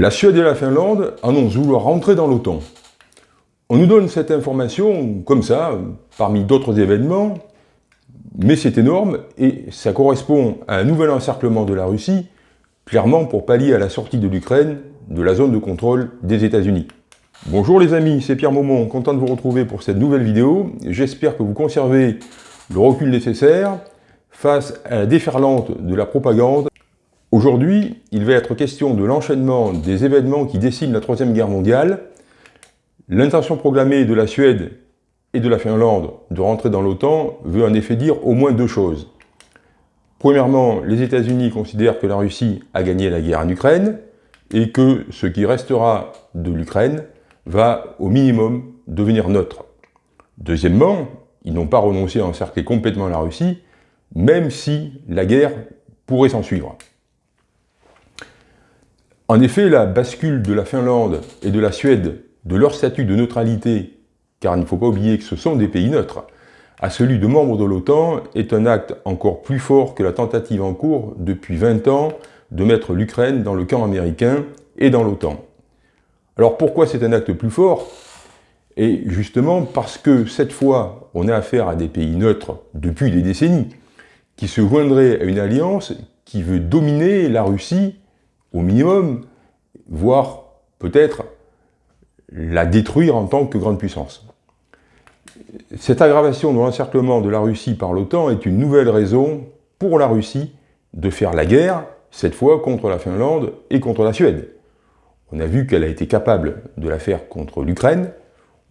La Suède et la Finlande annoncent vouloir rentrer dans l'OTAN. On nous donne cette information comme ça, parmi d'autres événements, mais c'est énorme et ça correspond à un nouvel encerclement de la Russie, clairement pour pallier à la sortie de l'Ukraine de la zone de contrôle des États-Unis. Bonjour les amis, c'est Pierre Maumont, content de vous retrouver pour cette nouvelle vidéo. J'espère que vous conservez le recul nécessaire face à la déferlante de la propagande Aujourd'hui, il va être question de l'enchaînement des événements qui dessinent la Troisième Guerre mondiale, l'intention proclamée de la Suède et de la Finlande de rentrer dans l'OTAN veut en effet dire au moins deux choses. Premièrement, les États-Unis considèrent que la Russie a gagné la guerre en Ukraine et que ce qui restera de l'Ukraine va au minimum devenir neutre. Deuxièmement, ils n'ont pas renoncé à encercler complètement la Russie, même si la guerre pourrait s'en suivre. En effet, la bascule de la Finlande et de la Suède de leur statut de neutralité, car il ne faut pas oublier que ce sont des pays neutres, à celui de membres de l'OTAN est un acte encore plus fort que la tentative en cours depuis 20 ans de mettre l'Ukraine dans le camp américain et dans l'OTAN. Alors pourquoi c'est un acte plus fort? Et justement parce que cette fois, on a affaire à des pays neutres depuis des décennies, qui se joindraient à une alliance qui veut dominer la Russie au minimum, voire peut-être la détruire en tant que grande puissance. Cette aggravation de l'encerclement de la Russie par l'OTAN est une nouvelle raison pour la Russie de faire la guerre, cette fois contre la Finlande et contre la Suède. On a vu qu'elle a été capable de la faire contre l'Ukraine,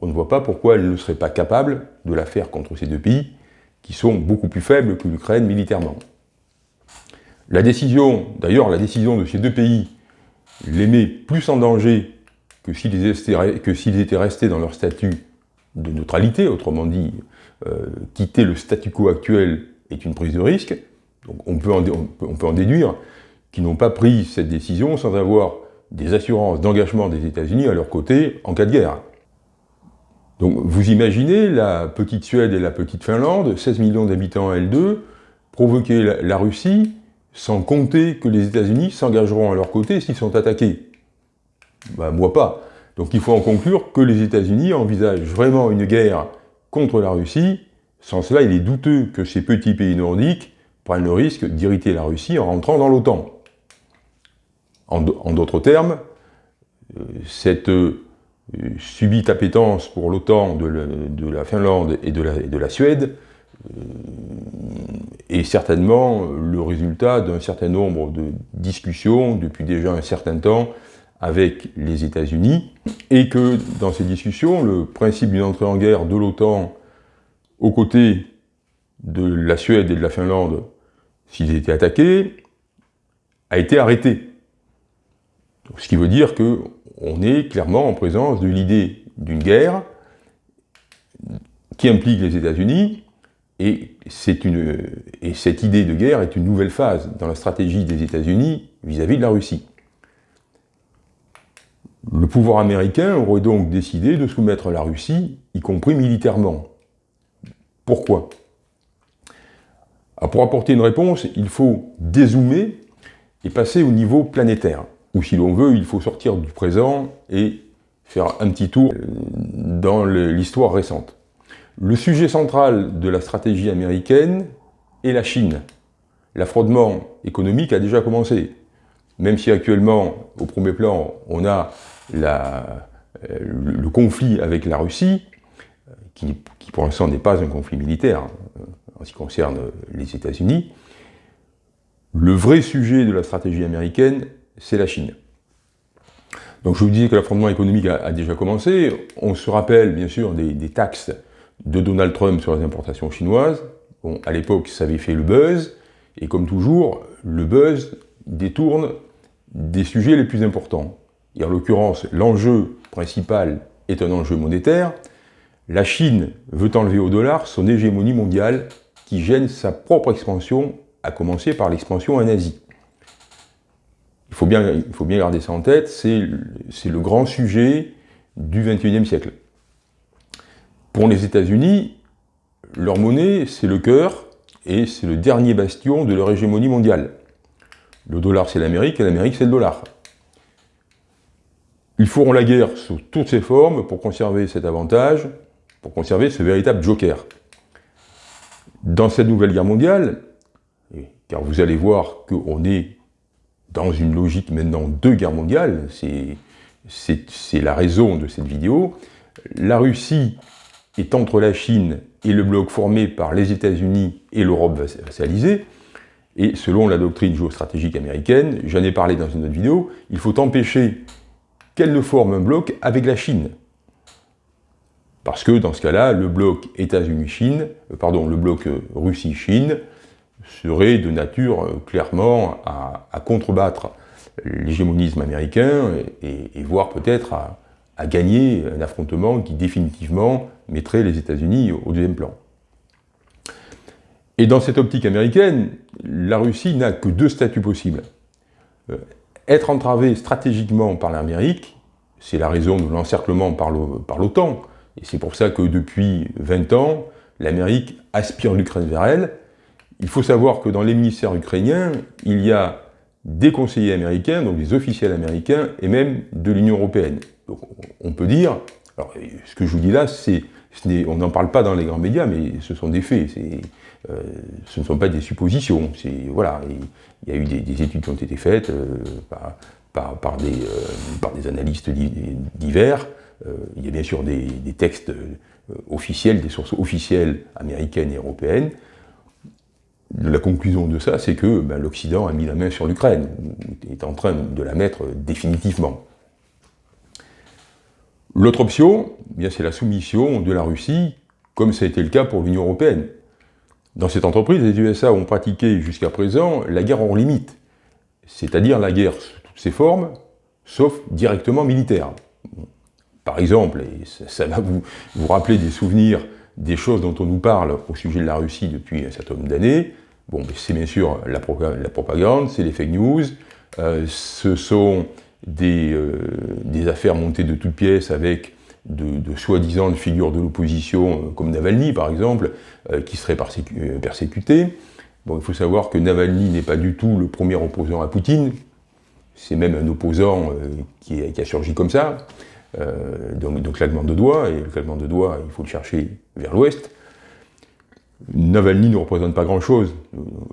on ne voit pas pourquoi elle ne serait pas capable de la faire contre ces deux pays, qui sont beaucoup plus faibles que l'Ukraine militairement. La décision, d'ailleurs, la décision de ces deux pays les met plus en danger que s'ils étaient, restés dans leur statut de neutralité, autrement dit, euh, quitter le statu quo actuel est une prise de risque. Donc on peut en, déduire qu'ils n'ont pas pris cette décision sans avoir des assurances d'engagement des États-Unis à leur côté en cas de guerre. Donc vous imaginez la petite Suède et la petite Finlande, 16 millions d'habitants à L2, provoquer la Russie sans compter que les États-Unis s'engageront à leur côté s'ils sont attaqués. Ben, moi pas. Donc il faut en conclure que les États-Unis envisagent vraiment une guerre contre la Russie. Sans cela, il est douteux que ces petits pays nordiques prennent le risque d'irriter la Russie en rentrant dans l'OTAN. En d'autres termes, euh, cette euh, subite appétence pour l'OTAN de, la Finlande et de la Suède euh, est certainement le résultat d'un certain nombre de discussions depuis déjà un certain temps avec les États-Unis, et que dans ces discussions, le principe d'une entrée en guerre de l'OTAN aux côtés de la Suède et de la Finlande, s'ils étaient attaqués, a été arrêté. ce qui veut dire qu'on est clairement en présence de l'idée d'une guerre qui implique les États-Unis, et, et cette idée de guerre est une nouvelle phase dans la stratégie des États-Unis vis-à-vis de la Russie. Le pouvoir américain aurait donc décidé de soumettre la Russie, y compris militairement. Pourquoi? Ah, Pour apporter une réponse, il faut dézoomer et passer au niveau planétaire. Ou si l'on veut, il faut sortir du présent et faire un petit tour dans l'histoire récente. Le sujet central de la stratégie américaine est la Chine. L'affrontement économique a déjà commencé. Même si actuellement, au premier plan, on a euh, le, conflit avec la Russie, qui, pour l'instant n'est pas un conflit militaire euh, en ce qui concerne les États-Unis, le vrai sujet de la stratégie américaine, c'est la Chine. Donc je vous disais que l'affrontement économique a, déjà commencé. On se rappelle bien sûr des taxes de Donald Trump sur les importations chinoises. Bon, à l'époque, ça avait fait le buzz, et comme toujours, le buzz détourne des sujets les plus importants. Et en l'occurrence, l'enjeu principal est un enjeu monétaire. La Chine veut enlever au dollar son hégémonie mondiale qui gêne sa propre expansion, à commencer par l'expansion en Asie. Il faut bien, il faut bien garder ça en tête, c'est le grand sujet du XXIe siècle. Pour les États-Unis, leur monnaie, c'est le cœur, et c'est le dernier bastion de leur hégémonie mondiale. Le dollar, c'est l'Amérique, et l'Amérique, c'est le dollar. Ils feront la guerre sous toutes ses formes pour conserver cet avantage, pour conserver ce véritable joker. Dans cette nouvelle guerre mondiale, car vous allez voir qu'on est dans une logique maintenant de guerre mondiale, c'est la raison de cette vidéo, la Russie est entre la Chine et le bloc formé par les États-Unis et l'Europe vassalisée, et selon la doctrine géostratégique américaine, j'en ai parlé dans une autre vidéo, il faut empêcher qu'elle ne forme un bloc avec la Chine. Parce que dans ce cas-là, le bloc États-Unis-Chine, euh, pardon, le bloc euh, Russie-Chine serait de nature euh, clairement à, contrebattre l'hégémonisme américain et, voire peut-être à, à, gagner un affrontement qui définitivement mettrait les États-Unis au deuxième plan. Et dans cette optique américaine, la Russie n'a que deux statuts possibles. Être entravé stratégiquement par l'Amérique, c'est la raison de l'encerclement par l'OTAN, et c'est pour ça que depuis 20 ans, l'Amérique aspire l'Ukraine vers elle. Il faut savoir que dans les ministères ukrainiens, il y a des conseillers américains, donc des officiels américains, et même de l'Union européenne. Donc on peut dire, alors ce que je vous dis là, c'est, on n'en parle pas dans les grands médias, mais ce sont des faits, euh, ce ne sont pas des suppositions. Voilà, il y a eu des, études qui ont été faites euh, par, des, euh, par, des, analystes divers, il y a bien sûr des, textes officiels, des sources officielles américaines et européennes. La conclusion de ça, c'est que ben, l'Occident a mis la main sur l'Ukraine, est en train de la mettre définitivement. L'autre option, eh c'est la soumission de la Russie, comme ça a été le cas pour l'Union européenne. Dans cette entreprise, les USA ont pratiqué jusqu'à présent la guerre hors limite, c'est-à-dire la guerre sous toutes ses formes, sauf directement militaire. Par exemple, et ça, va vous, vous rappeler des souvenirs des choses dont on nous parle au sujet de la Russie depuis un certain nombre d'années, bon, c'est bien sûr la, propagande, c'est les fake news, euh, ce sont euh, des, affaires montées de toutes pièces avec de, soi-disant figures de l'opposition, euh, comme Navalny par exemple, qui seraient persécutés. Bon, il faut savoir que Navalny n'est pas du tout le premier opposant à Poutine, c'est même un opposant qui, a surgi comme ça. Euh, donc, donc claquement de doigts, et le claquement de doigts, il faut le chercher vers l'ouest. Navalny ne représente pas grand-chose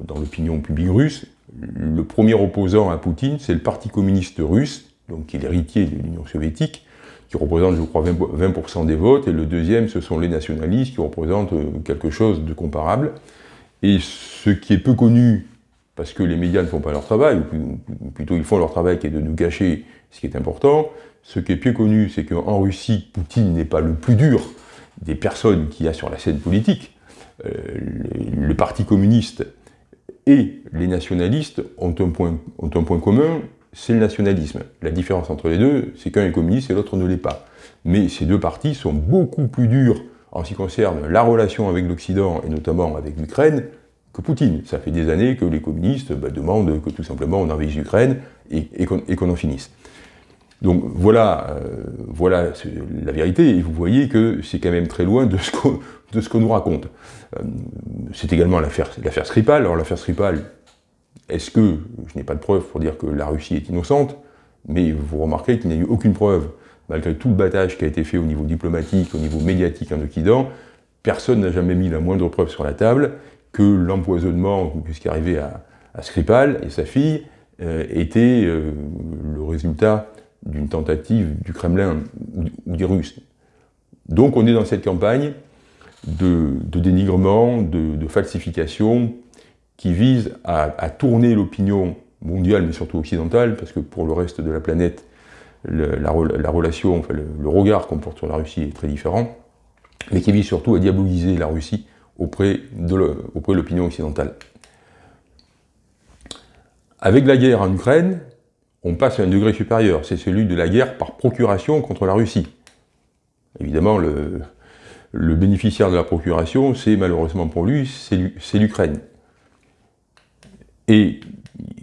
dans l'opinion publique russe. Le premier opposant à Poutine, c'est le Parti communiste russe, donc qui est l'héritier de l'Union soviétique, qui représente, je crois, 20%, des votes, et le deuxième, ce sont les nationalistes, qui représentent euh, quelque chose de comparable. Et ce qui est peu connu, parce que les médias ne font pas leur travail, ou plutôt ils font leur travail qui est de nous gâcher ce qui est important, ce qui est plus connu, c'est qu'en Russie, Poutine n'est pas le plus dur des personnes qu'il y a sur la scène politique. Euh, le, Parti communiste et les nationalistes ont un point, commun, c'est le nationalisme. La différence entre les deux, c'est qu'un est communiste et l'autre ne l'est pas. Mais ces deux partis sont beaucoup plus durs en ce qui concerne la relation avec l'Occident, et notamment avec l'Ukraine, que Poutine. Ça fait des années que les communistes bah, demandent que tout simplement on envahisse l'Ukraine et qu'on en finisse. Donc voilà, euh, voilà la vérité, et vous voyez que c'est quand même très loin de ce qu'on nous raconte. Euh, c'est également l'affaire Skripal. Alors l'affaire Skripal, est-ce que, je n'ai pas de preuve pour dire que la Russie est innocente, mais vous remarquez qu'il n'y a eu aucune preuve, malgré tout le battage qui a été fait au niveau diplomatique, au niveau médiatique en Occident, personne n'a jamais mis la moindre preuve sur la table que l'empoisonnement, ou ce qui est arrivé à, Skripal et sa fille, euh, était le résultat d'une tentative du Kremlin ou des Russes. Donc on est dans cette campagne de, dénigrement, de, falsification, qui vise à, tourner l'opinion mondiale, mais surtout occidentale, parce que pour le reste de la planète, la, relation, enfin, le, regard qu'on porte sur la Russie est très différent, mais qui vise surtout à diaboliser la Russie auprès de l'opinion occidentale. Avec la guerre en Ukraine, on passe à un degré supérieur, c'est celui de la guerre par procuration contre la Russie. Évidemment, le, bénéficiaire de la procuration, c'est malheureusement pour lui, c'est l'Ukraine. Et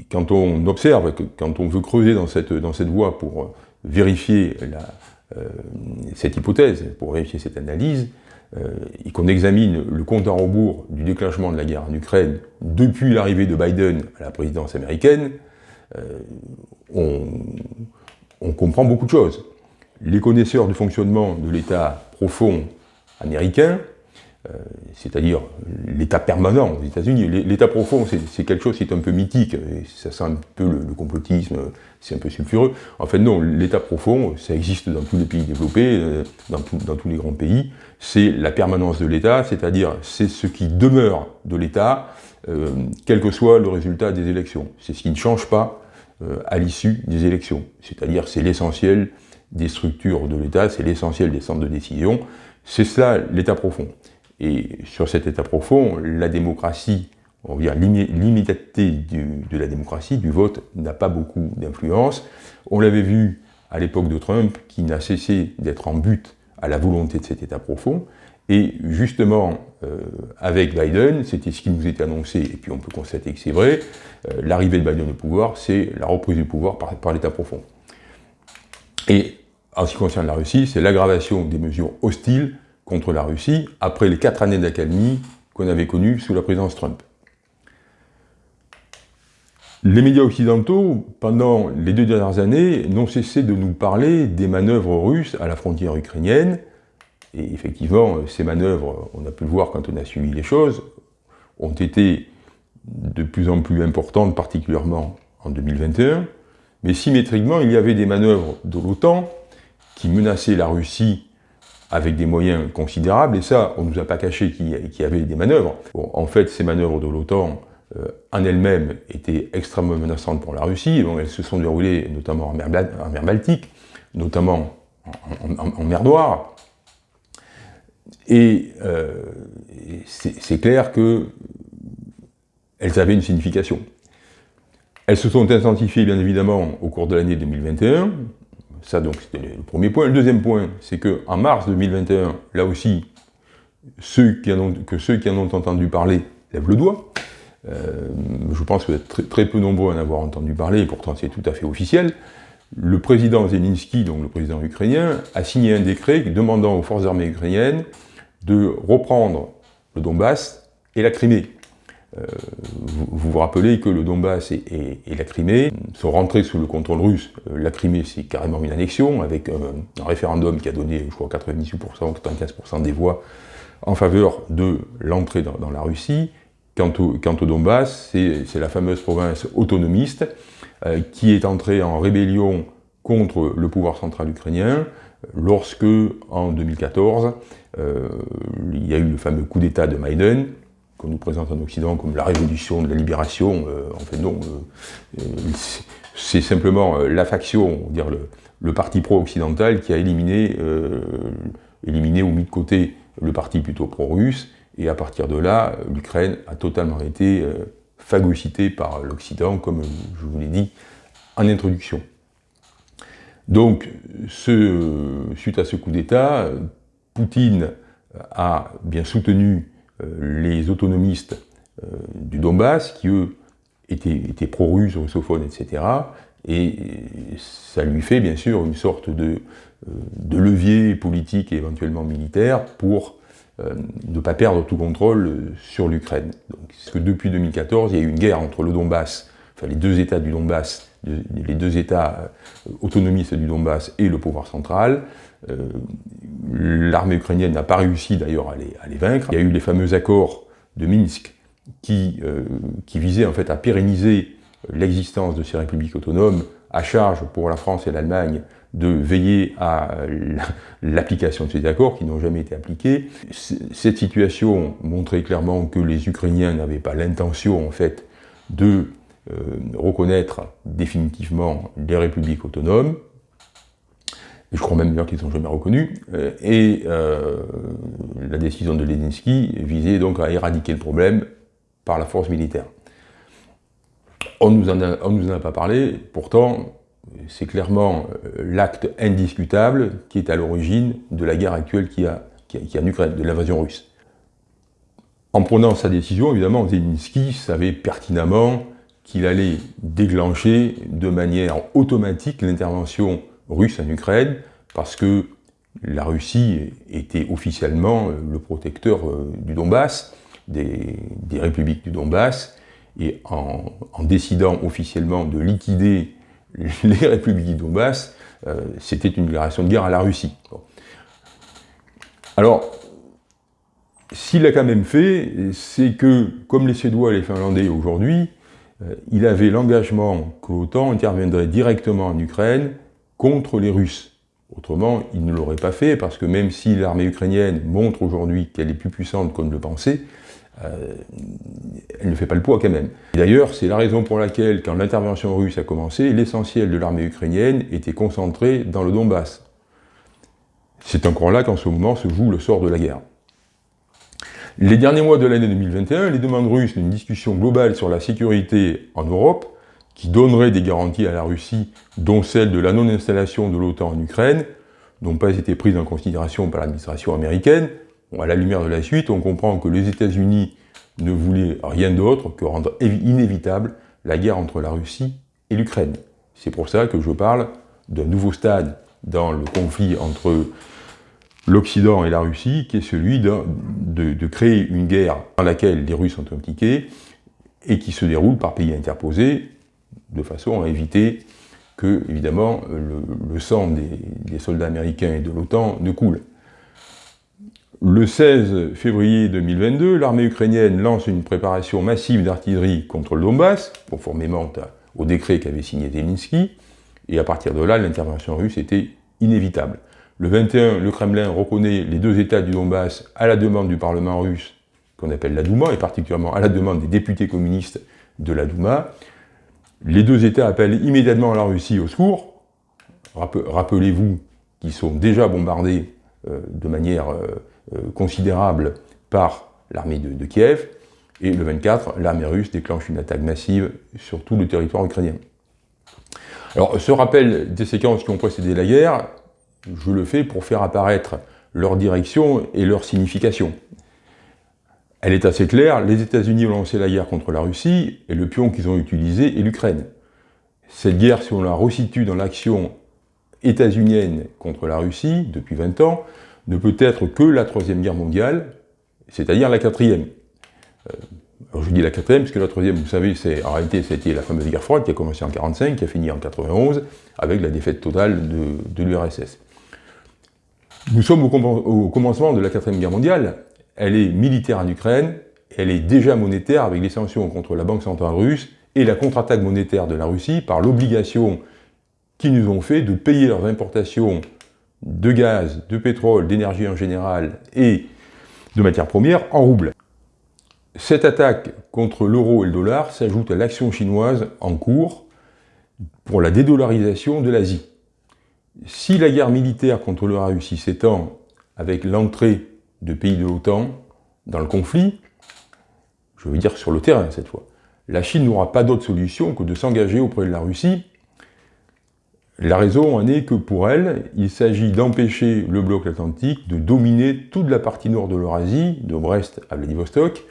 quand on observe, quand on veut creuser dans cette, voie pour vérifier euh, cette hypothèse, pour vérifier cette analyse, euh, et qu'on examine le compte en rebours du déclenchement de la guerre en Ukraine depuis l'arrivée de Biden à la présidence américaine, euh, on, comprend beaucoup de choses. les connaisseurs du fonctionnement de l'État profond américain, euh, c'est-à-dire l'État permanent aux États-Unis. L'État profond, c'est quelque chose qui est un peu mythique, ça sent un peu le, complotisme, c'est un peu sulfureux. En fait, non, l'État profond, ça existe dans tous les pays développés, euh, dans, tous les grands pays, c'est la permanence de l'État, c'est-à-dire c'est ce qui demeure de l'État, quel que soit le résultat des élections. C'est ce qui ne change pas à l'issue des élections, c'est-à-dire c'est l'essentiel des structures de l'État, c'est l'essentiel des centres de décision, c'est cela l'État profond. Et sur cet état profond, la démocratie, on va dire l'immédiateté de la démocratie, du vote, n'a pas beaucoup d'influence. On l'avait vu à l'époque de Trump, qui n'a cessé d'être en but à la volonté de cet état profond. Et justement, euh, avec Biden, c'était ce qui nous était annoncé, et puis on peut constater que c'est vrai, euh, l'arrivée de Biden au pouvoir, c'est la reprise du pouvoir par, par l'état profond. Et en ce qui concerne la Russie, c'est l'aggravation des mesures hostiles contre la Russie après les quatre années d'accalmie qu'on avait connues sous la présidence Trump. Les médias occidentaux, pendant les deux dernières années, n'ont cessé de nous parler des manœuvres russes à la frontière ukrainienne. Et effectivement, ces manœuvres, on a pu le voir quand on a suivi les choses, ont été de plus en plus importantes, particulièrement en 2021. Mais symétriquement, il y avait des manœuvres de l'OTAN qui menaçaient la Russie avec des moyens considérables, et ça, on ne nous a pas caché qu'il y avait des manœuvres. en fait, ces manœuvres de l'OTAN, euh, en elles-mêmes, étaient extrêmement menaçantes pour la Russie. elles se sont déroulées notamment en mer, Baltique, notamment en, mer Noire. Et euh, c'est clair qu'elles avaient une signification. Elles se sont intensifiées, bien évidemment, au cours de l'année 2021, ça, donc, c'était le premier point. Le deuxième point, c'est qu'en mars 2021, là aussi, ceux qui en ont, que ceux qui en ont entendu parler lèvent le doigt. Euh, je pense que très, très, peu nombreux à en avoir entendu parler, et pourtant c'est tout à fait officiel. Le président Zelensky, donc le président ukrainien, a signé un décret demandant aux forces armées ukrainiennes de reprendre le Donbass et la Crimée. Euh, vous, vous, rappelez que le Donbass et, la Crimée sont rentrés sous le contrôle russe. Euh, la Crimée, c'est carrément une annexion, avec un, référendum qui a donné, je crois, 98% ou 95% des voix en faveur de l'entrée dans, la Russie. Quant au, quant au Donbass, c'est la fameuse province autonomiste qui est entrée en rébellion contre le pouvoir central ukrainien lorsque, en 2014, il y a eu le fameux coup d'État de Maïden, qu'on nous présente en Occident comme la révolution de la libération, euh, en fait non, euh, euh, c'est simplement la faction, le, le parti pro-occidental qui a éliminé, éliminé ou mis de côté le parti plutôt pro-russe, et à partir de là, l'Ukraine a totalement été phagocytée par l'Occident, comme je vous l'ai dit en introduction. Donc, suite à ce coup d'État, Poutine a bien soutenu euh, les autonomistes euh, du Donbass, qui eux étaient, pro-russes, russophones, etc. Et ça lui fait bien sûr une sorte de, euh, de levier politique et éventuellement militaire pour ne pas perdre tout contrôle sur l'Ukraine. Parce que depuis 2014, il y a eu une guerre entre le Donbass, enfin les deux États du Donbass, les deux États autonomistes du Donbass et le pouvoir central, euh, l'armée ukrainienne n'a pas réussi d'ailleurs à les, vaincre. Il y a eu les fameux accords de Minsk euh, qui visaient en fait à pérenniser l'existence de ces républiques autonomes, à charge pour la France et l'Allemagne de veiller à l'application de ces accords qui n'ont jamais été appliqués. Cette situation montrait clairement que les Ukrainiens n'avaient pas l'intention en fait de euh, reconnaître définitivement les républiques autonomes, je crois même bien qu'ils ne sont jamais reconnus, euh, et euh, la décision de Ledinsky visait donc à éradiquer le problème par la force militaire. On ne nous en a pas parlé, pourtant c'est clairement euh, l'acte indiscutable qui est à l'origine de la guerre actuelle qui a, qui a, en Ukraine, de l'invasion russe. En prenant sa décision, évidemment, Zelensky savait pertinemment qu'il allait déclencher de manière automatique l'intervention russe en Ukraine, parce que la Russie était officiellement euh, le protecteur euh, du Donbass, des, républiques du Donbass, et en, décidant officiellement de liquider les républiques du Donbass, euh, c'était une déclaration de guerre à la Russie. Alors, s'il a quand même fait, c'est que, comme les Suédois et les Finlandais aujourd'hui, euh, il avait l'engagement que l'OTAN interviendrait directement en Ukraine contre les Russes. Autrement, il ne l'aurait pas fait, parce que même si l'armée ukrainienne montre aujourd'hui qu'elle est plus puissante qu'on ne le pensait, euh, elle ne fait pas le poids quand même. D'ailleurs, c'est la raison pour laquelle, quand l'intervention russe a commencé, l'essentiel de l'armée ukrainienne était concentré dans le Donbass. C'est encore là qu'en ce moment se joue le sort de la guerre. Les derniers mois de l'année 2021, les demandes russes d'une discussion globale sur la sécurité en Europe, qui donnerait des garanties à la Russie, dont celle de la non-installation de l'OTAN en Ukraine, n'ont pas été prises en considération par l'administration américaine, à la lumière de la suite, on comprend que les États-Unis ne voulaient rien d'autre que rendre inévitable la guerre entre la Russie et l'Ukraine. C'est pour ça que je parle d'un nouveau stade dans le conflit entre l'Occident et la Russie, qui est celui de, créer une guerre dans laquelle les Russes sont impliqués et qui se déroule par pays interposés, de façon à éviter que, évidemment, le, sang des soldats américains et de l'OTAN ne coule. Le 16 février 2022, l'armée ukrainienne lance une préparation massive d'artillerie contre le Donbass, conformément au décret qu'avait signé Zelensky, et à partir de là, l'intervention russe était inévitable. Le 21, le Kremlin reconnaît les deux États du Donbass à la demande du Parlement russe, qu'on appelle la Douma, et particulièrement à la demande des députés communistes de la Douma. Les deux États appellent immédiatement la Russie au secours. Rappelez-vous qu'ils sont déjà bombardés euh, de manière euh, considérable par l'armée de, Kiev, et le 24, l'armée russe déclenche une attaque massive sur tout le territoire ukrainien. Alors, ce rappel des séquences qui ont précédé la guerre, je le fais pour faire apparaître leur direction et leur signification. Elle est assez claire, les États-Unis ont lancé la guerre contre la Russie, et le pion qu'ils ont utilisé est l'Ukraine. Cette guerre, si on la resitue dans l'action états-unienne contre la Russie, depuis 20 ans, ne peut être que la Troisième Guerre mondiale, c'est-à-dire la quatrième. Euh, alors je dis la quatrième, parce que la troisième, vous savez, en réalité, c'était la fameuse guerre froide qui a commencé en 1945, qui a fini en 1991, avec la défaite totale de, l'URSS. Nous sommes au, commencement de la quatrième guerre mondiale, elle est militaire en Ukraine, elle est déjà monétaire avec les sanctions contre la Banque centrale russe et la contre-attaque monétaire de la Russie par l'obligation qu'ils nous ont fait de payer leurs importations de gaz, de pétrole, d'énergie en général et de matières premières en roubles. Cette attaque contre l'euro et le dollar s'ajoute à l'action chinoise en cours pour la dédollarisation de l'Asie. Si la guerre militaire contre la Russie s'étend avec l'entrée de pays de l'OTAN dans le conflit, je veux dire sur le terrain cette fois, la Chine n'aura pas d'autre solution que de s'engager auprès de la Russie la raison en est que pour elle, il s'agit d'empêcher le bloc atlantique de dominer toute la partie nord de l'Eurasie, de Brest à Vladivostok,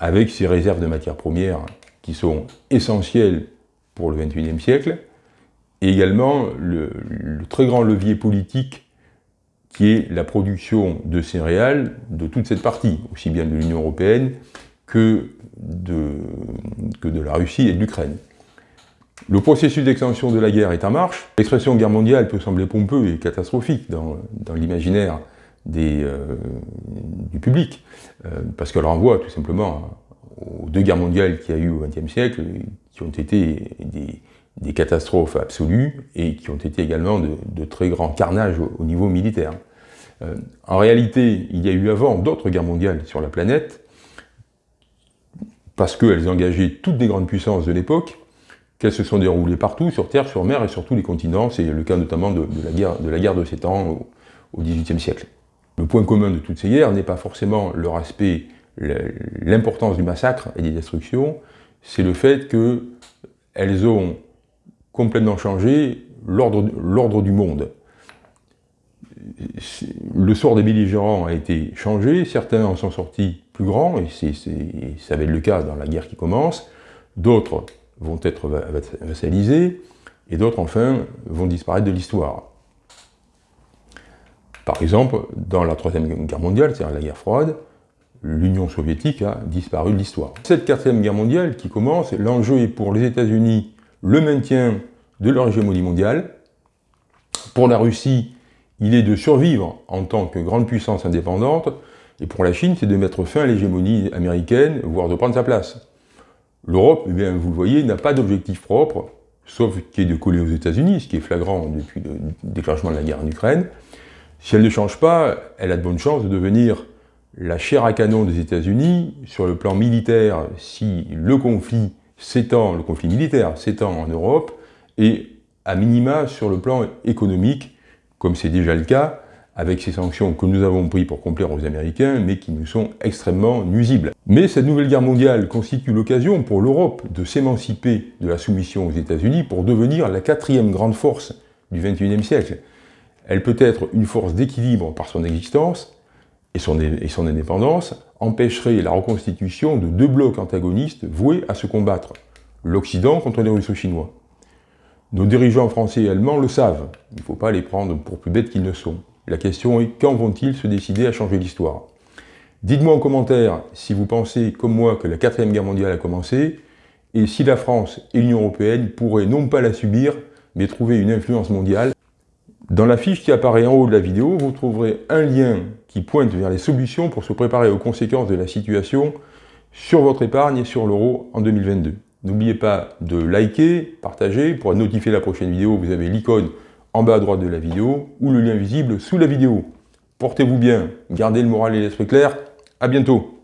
avec ses réserves de matières premières qui sont essentielles pour le XXIe siècle, et également le, très grand levier politique qui est la production de céréales de toute cette partie, aussi bien de l'Union européenne que de la Russie et de l'Ukraine. Le processus d'extension de la guerre est en marche. L'expression guerre mondiale peut sembler pompeux et catastrophique dans, l'imaginaire euh, du public, euh, parce qu'elle renvoie tout simplement aux deux guerres mondiales qu'il y a eu au XXe siècle, qui ont été des, catastrophes absolues et qui ont été également de, très grands carnages au, niveau militaire. Euh, en réalité, il y a eu avant d'autres guerres mondiales sur la planète, parce qu'elles engageaient toutes les grandes puissances de l'époque, qu'elles se sont déroulées partout, sur terre, sur mer et sur tous les continents. C'est le cas notamment de, la guerre, de la 7 ans au XVIIIe siècle. Le point commun de toutes ces guerres n'est pas forcément leur aspect, l'importance du massacre et des destructions, c'est le fait qu'elles ont complètement changé l'ordre du monde. Le sort des belligérants a été changé, certains en sont sortis plus grands, et ça va être le cas dans la guerre qui commence, d'autres vont être vassalisés, et d'autres, enfin, vont disparaître de l'histoire. Par exemple, dans la Troisième Guerre mondiale, c'est-à-dire la guerre froide, l'Union soviétique a disparu de l'histoire. Cette Quatrième Guerre mondiale qui commence, l'enjeu est pour les États-Unis le maintien de leur hégémonie mondiale. Pour la Russie, il est de survivre en tant que grande puissance indépendante, et pour la Chine, c'est de mettre fin à l'hégémonie américaine, voire de prendre sa place. L'Europe, eh bien, vous le voyez, n'a pas d'objectif propre, sauf qui est de coller aux États-Unis, ce qui est flagrant depuis le déclenchement de la guerre en Ukraine. Si elle ne change pas, elle a de bonnes chances de devenir la chair à canon des États-Unis sur le plan militaire si le conflit s'étend, le conflit militaire s'étend en Europe, et à minima sur le plan économique, comme c'est déjà le cas, avec ces sanctions que nous avons prises pour complaire aux Américains, mais qui nous sont extrêmement nuisibles. Mais cette nouvelle guerre mondiale constitue l'occasion pour l'Europe de s'émanciper de la soumission aux États-Unis pour devenir la quatrième grande force du XXIe siècle. Elle peut être une force d'équilibre par son existence, et son, et son indépendance empêcherait la reconstitution de deux blocs antagonistes voués à se combattre, l'Occident contre les Russo-Chinois. Nos dirigeants français et allemands le savent, il ne faut pas les prendre pour plus bêtes qu'ils ne sont. La question est quand vont-ils se décider à changer l'histoire? Dites-moi en commentaire si vous pensez, comme moi, que la quatrième guerre mondiale a commencé, et si la France et l'Union Européenne pourraient non pas la subir, mais trouver une influence mondiale. Dans la fiche qui apparaît en haut de la vidéo, vous trouverez un lien qui pointe vers les solutions pour se préparer aux conséquences de la situation sur votre épargne et sur l'euro en 2022. N'oubliez pas de liker, partager, pour être notifié de la prochaine vidéo, vous avez l'icône en bas à droite de la vidéo ou le lien visible sous la vidéo. Portez-vous bien, gardez le moral et l'esprit clair, à bientôt